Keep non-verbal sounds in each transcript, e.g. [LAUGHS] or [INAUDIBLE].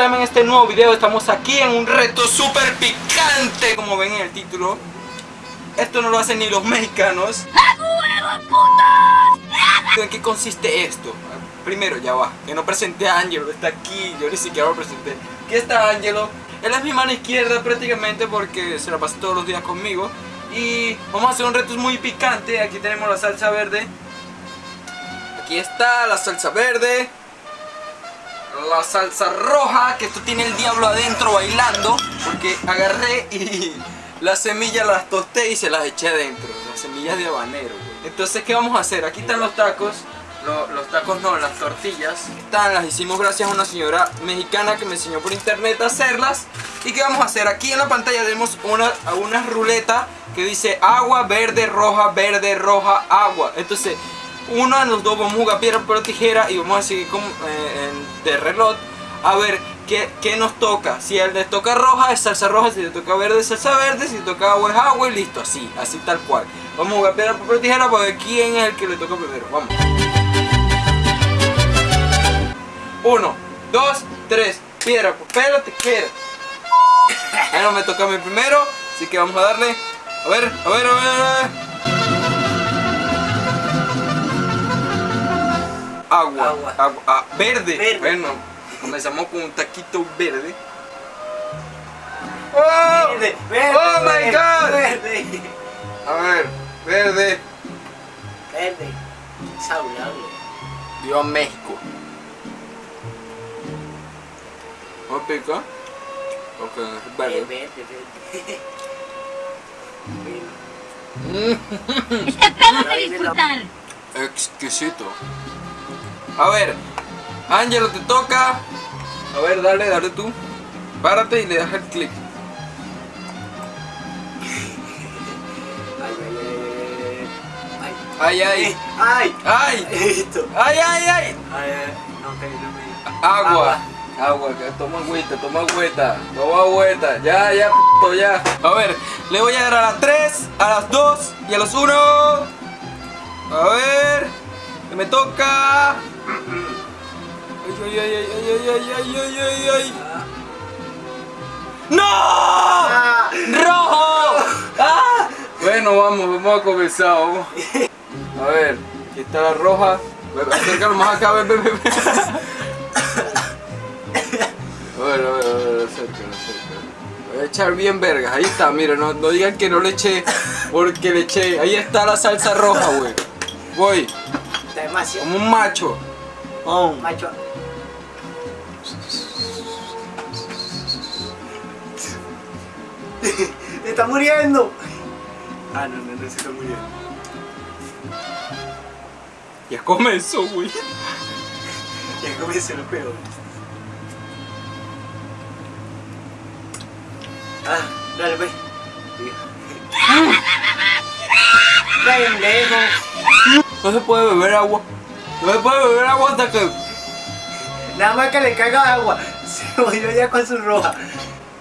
traerme en este nuevo video. Estamos aquí en un reto súper picante, como ven en el título. Esto no lo hacen ni los mexicanos. ¿En qué consiste esto? Primero, ya va, que no presenté a Angelo, está aquí, yo ni siquiera lo presenté. Aquí está Angelo, él es mi mano izquierda prácticamente porque se la pasa todos los días conmigo. Y vamos a hacer un reto muy picante, aquí tenemos la salsa verde. Aquí está la salsa verde. La salsa roja, que esto tiene el diablo adentro bailando. Porque agarré y [LAUGHS] las semillas las tosté y se las eché adentro. Las semillas de habanero. Entonces, ¿qué vamos a hacer? Aquí están los tacos. los tacos no, las tortillas. Están, las hicimos gracias a una señora mexicana que me enseñó por internet a hacerlas. ¿Y qué vamos a hacer? Aquí en la pantalla tenemos una, una ruleta que dice agua, verde, roja, verde, roja, agua. Entonces, uno de los dos vamos a jugar piedra, papel tijera y vamos a seguir como, eh, de reloj a ver qué, qué, nos toca. Si él le toca roja es salsa roja, si le toca verde es salsa verde, si le toca agua es agua y listo, así, así tal cual. Vamos a jugar piedra, papel tijera para ver quién es el que le toca primero. Vamos. Uno, dos, tres, piedra, papel tijera. Bueno, me toca a mí primero, así que vamos a darle. A ver, a ver, a ver, a ver. Agua, agua, agua ah, verde. verde. Bueno, comenzamos con un taquito verde. ¡Oh! Verde, verde, ¡Oh my god! Verde. A ver, verde. Verde. Saludable. Viva México. ¿Vamos a picar? Ok, verde. Verde, verde. [LAUGHS] Espérate disfrutar. Exquisito. A ver, Ángelo, te toca. A ver, dale, dale tú. Párate y le das el clic. Ay, ay, ay. Ay. Listo. Ay, ay, ay. No, Agua. Agua, que toma agüita, toma agüita, toma agüita, ya, ya, p ya. A ver, le voy a dar a las 3, a las 2 y a los 1. A ver, me toca ay, ay, ay, ay, ay, ay, ay, ay. ¡No! ¡Rojo! ¡Ah! Bueno, vamos, vamos a comenzar. A ver, aquí está la roja. Acércalo más acá. A ver, a ver, a ver, acércalo, acércalo. Voy a echar bien vergas, ahí está, mira, no, no digan que no le eché, porque le eché. Ahí está la salsa roja, güey. Voy. Está demasiado. Como un macho. Oh. Macho. [LAUGHS] está muriendo. Ah, no, no, no se está muriendo. Ya comenzó, güey. [LAUGHS] ya comenzó lo peor. Ah, dale, pues. [LAUGHS] Pendejo. No se puede beber agua. No se puede beber agua hasta que... Nada más que le caiga agua. [LAUGHS] Se murió ya con su roja.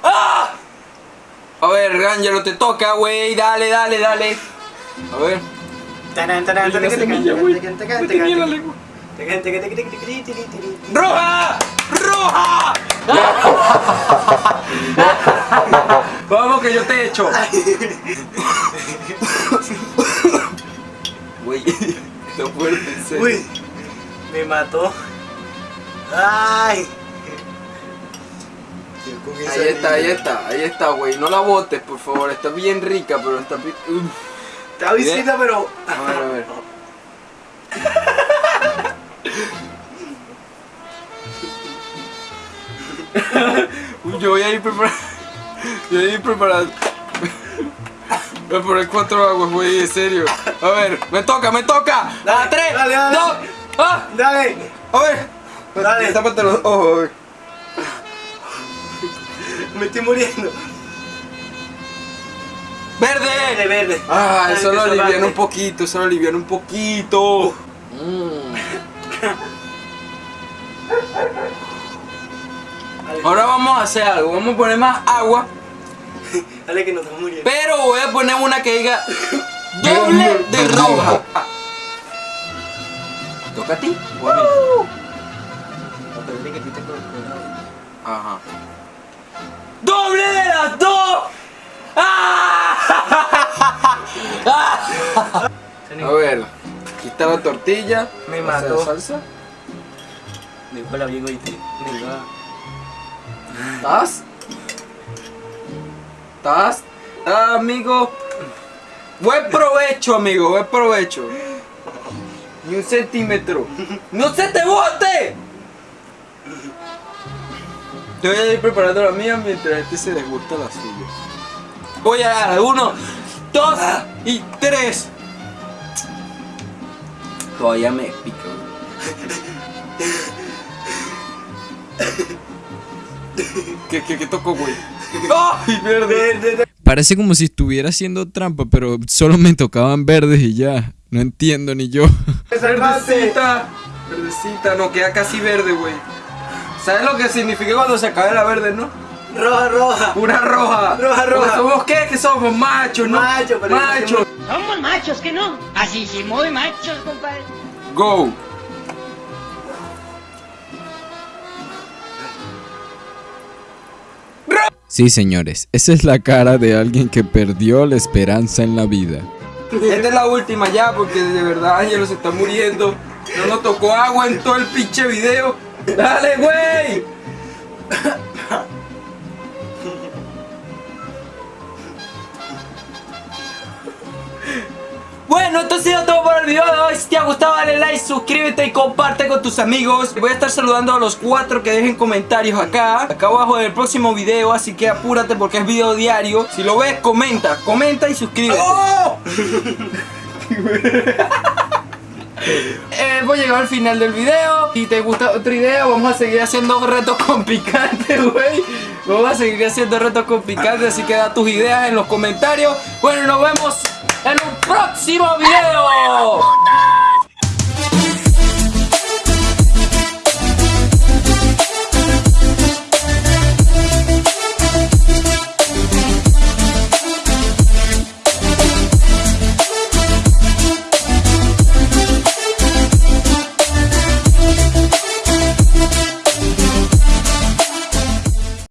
¡Ah! A ver, Rangelo, te toca, güey. Dale, dale, dale. A ver. ¡Roja! ¡Roja! [LAUGHS] Vamos que yo te echo. Güey, está fuerte, en serio. Me mató. Ay. Ahí está, ahí está, ahí está, güey. No la botes, por favor. Está bien rica, pero está... Uf. Está visita, pero... A ver, a ver. [LAUGHS] Yo voy a ir preparando. Yo voy a ir preparando. Voy a poner cuatro aguas, güey, en serio. A ver, me toca, me toca. Dale, a tres, dale, dale. dos, ah. Dale. A ver. Dale. Tápate los ojos, güey. Me estoy muriendo. ¡Verde! Verde, verde. Ah, Dale, eso que lo eso alivian un poquito, eso lo alivian un poquito. Mm. Ahora vamos a hacer algo, vamos a poner más agua, Dale que nos estamos muriendo. pero voy a poner una que diga [LAUGHS] doble de roja. Ah. ¿Toca a ti? o a mí? Que tú te Ajá. ¡Doble de las dos! ¡Ah! A ver, aquí está la tortilla. Me ¿Vas a hacer mató. salsa? Me huele bien oíste. Venga. ¿Estás? ¿Estás? Ah, amigo. Buen provecho, amigo, buen provecho. Ni un centímetro. ¡No se te bote! Yo voy a ir preparando la mía mientras este se desgusta la suya. Voy a dar uno, dos y tres. Todavía me pica. ¿Qué, qué, qué tocó, güey? ¡Ay, verde! Parece como si estuviera haciendo trampa, pero solo me tocaban verdes y ya. No entiendo ni yo. Verdecita, verdecita, no queda casi verde, güey. ¿Sabes lo que significa cuando se acabe la verde, no? Roja, roja. Pura roja. Roja, roja. Porque ¿Somos qué? Que somos machos, ¿no? Macho, pero- Machos. Somos machos, que no. Así sí, muy machos, compadre. Go. Sí, señores, esa es la cara de alguien que perdió la esperanza en la vida. Esta es la última ya, porque de verdad Ángelo se está muriendo. No nos tocó agua en todo el pinche video. Dale, güey. Bueno, esto ha sido todo por el video de hoy. Si te ha gustado, dale like, suscríbete y comparte con tus amigos. Voy a estar saludando a los cuatro que dejen comentarios acá, acá abajo del próximo video. Así que apúrate porque es video diario. Si lo ves, comenta, comenta y suscríbete. [LAUGHS] Eh, voy a llegar al final del video. Si te gusta otra idea, vamos a seguir haciendo retos con picante, güey. Vamos a seguir haciendo retos con picante, así que da tus ideas en los comentarios. Bueno, nos vemos en un próximo video.